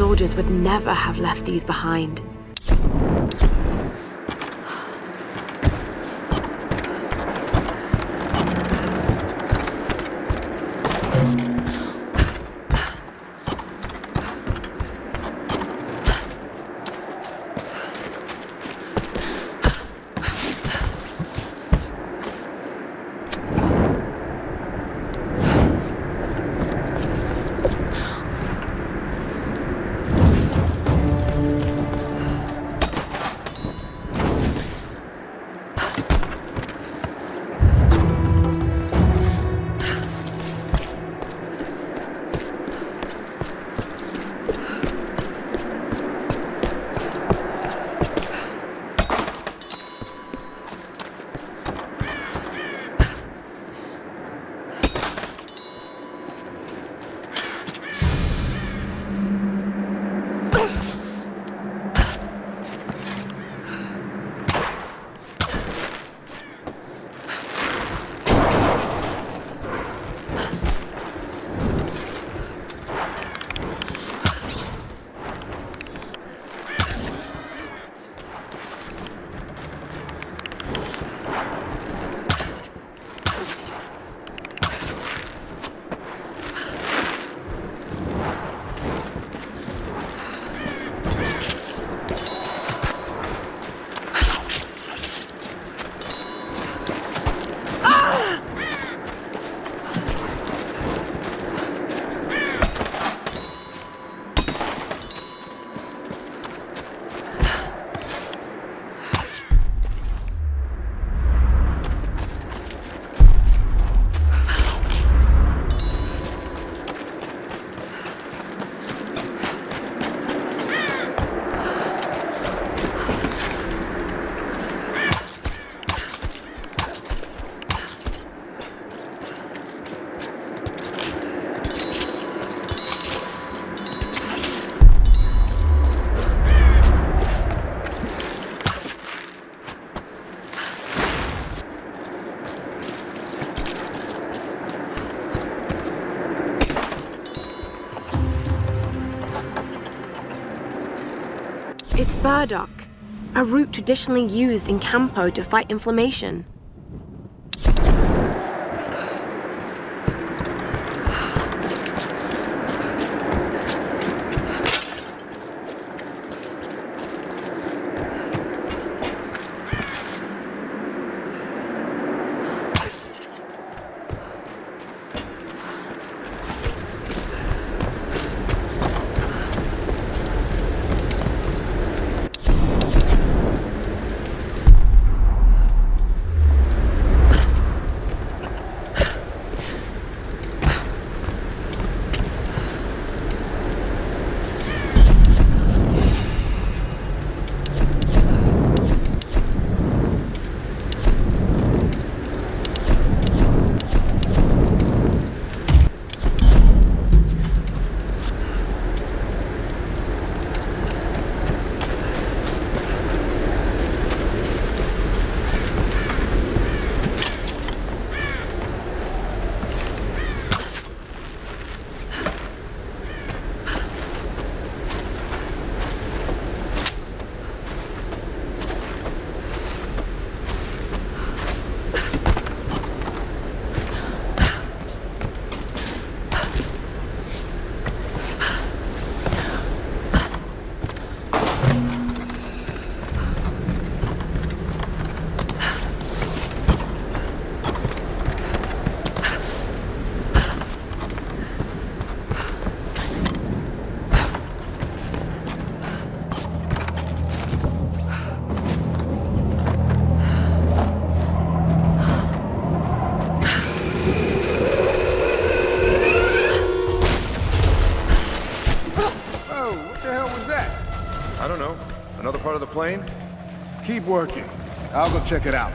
Soldiers would never have left these behind. Burdock, a root traditionally used in Kampo to fight inflammation. Plane? Keep working. I'll go check it out.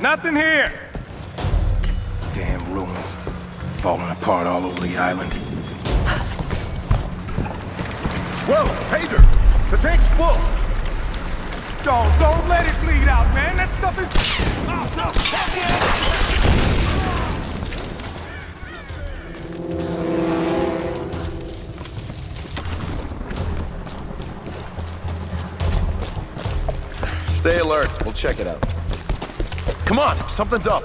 Nothing here! Damn ruins. Falling apart all over the island. Whoa, Pedro! The tank's full! Don't, don't let it bleed out, man. That stuff is... Oh, no. Stay alert. We'll check it out. Come on, something's up.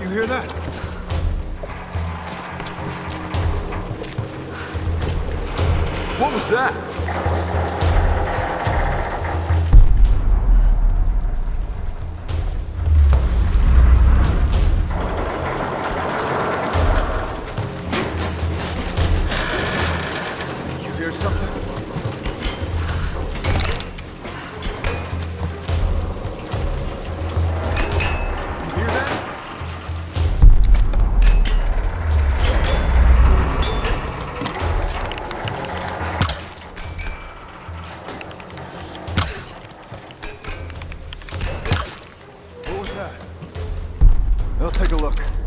You hear that? What was that? Take a look.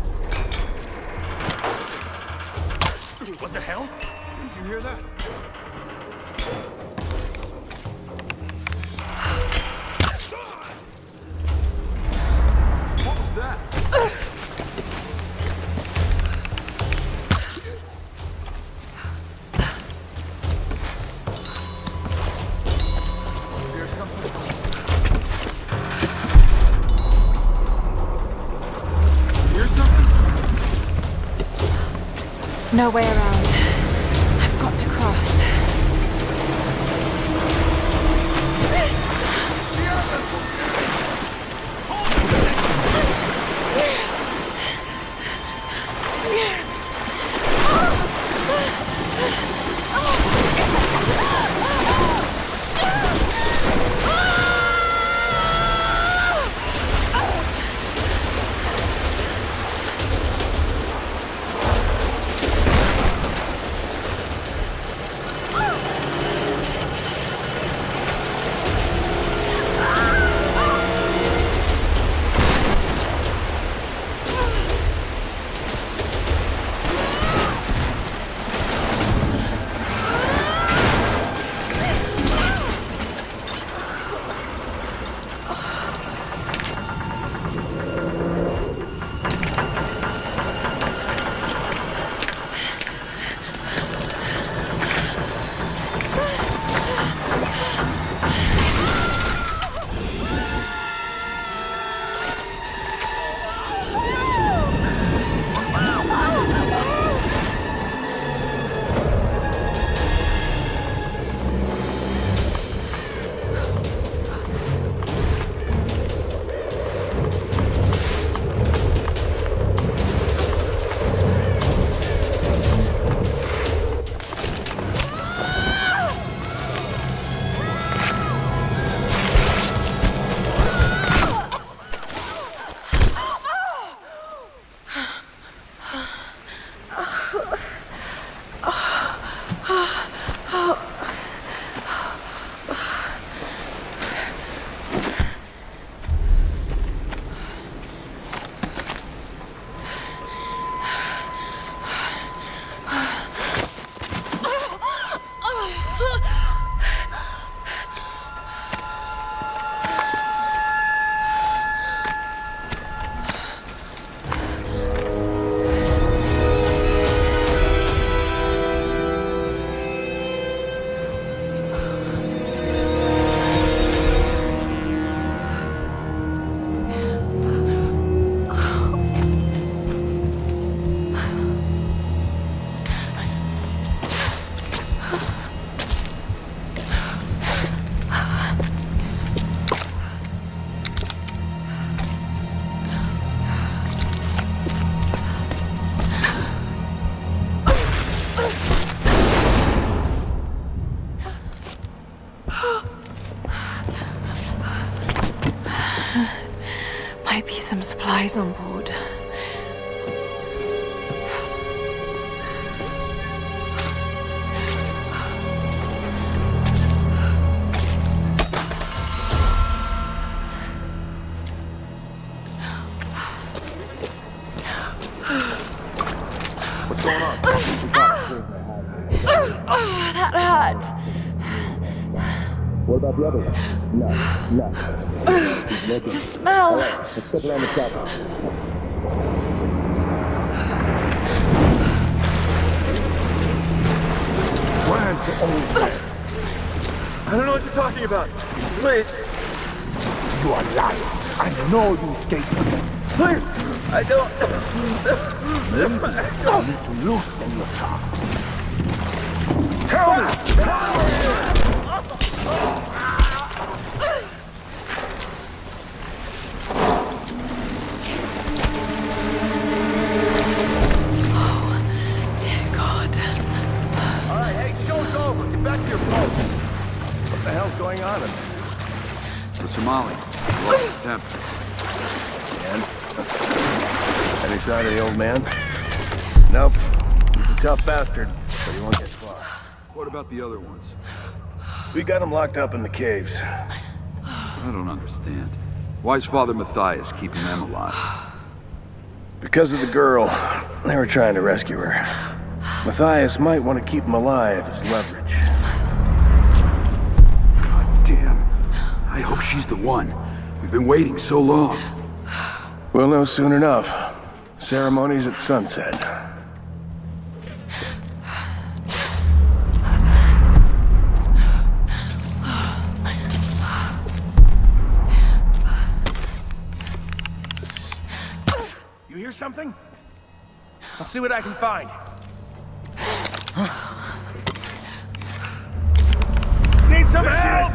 No way supplies on board. What's going on? Ah! Ah! Ah! Oh, that That hurt. What about the other one? No, no. The smell. Let's step around the chopper. Where's the old? I don't know what you're talking about. Please, You are lying. I know you escaped from them. please. I don't. You need to loosen your tongue. Tell me! Dear God. The hell's going on in there? The Somali. Lost the temp. And? Any sign of the old man? Nope. He's a tough bastard, but he won't get far. What about the other ones? We got him locked up in the caves. I don't understand. Why is Father Matthias keeping them alive? Because of the girl, they were trying to rescue her. Matthias might want to keep him alive as leverage. Damn. I hope she's the one. We've been waiting so long. We'll know soon enough. Ceremonies at sunset. Something? I'll see what I can find. Need some help!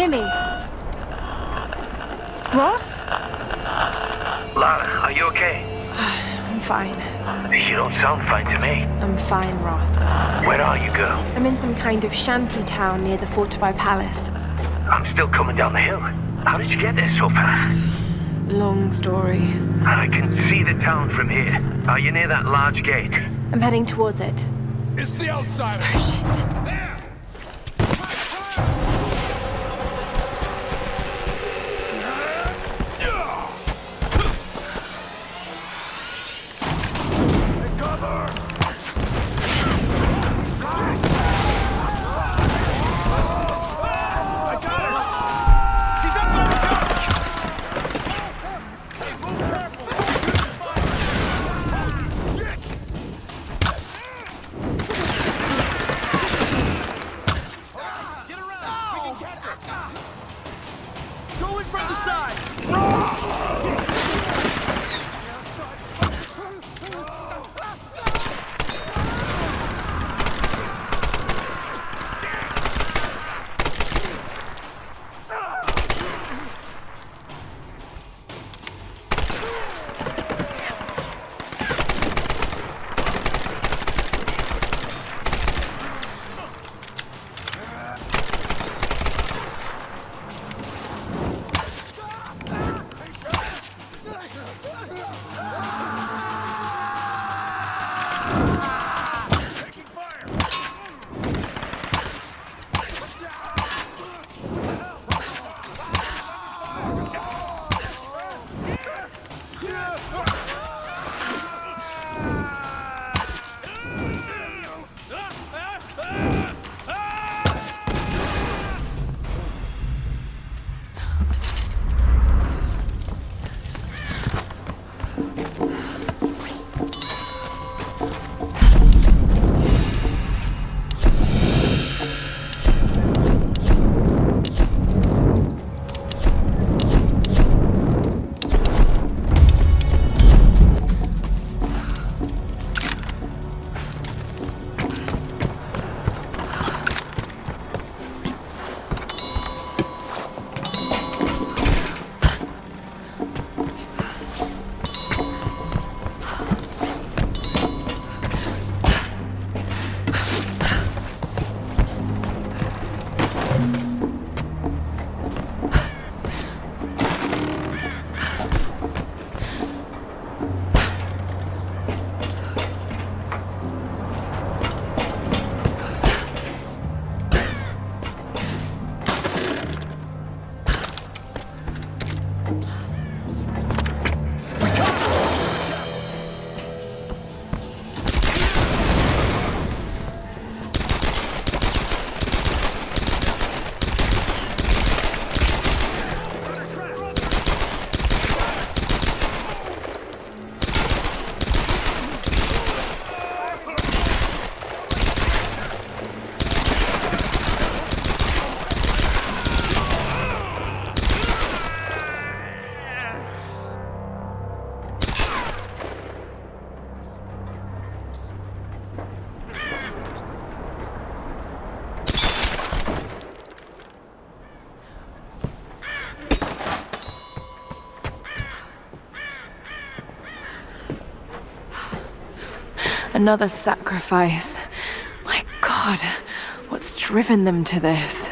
Hear me? Roth? Lara, are you okay? I'm fine. You don't sound fine to me. I'm fine, Roth. Where are you, girl? I'm in some kind of shanty town near the fortified palace. I'm still coming down the hill. How did you get there so fast? Long story. I can see the town from here. Are you near that large gate? I'm heading towards it. It's the outsider. Oh, shit. Another sacrifice. My god, what's driven them to this?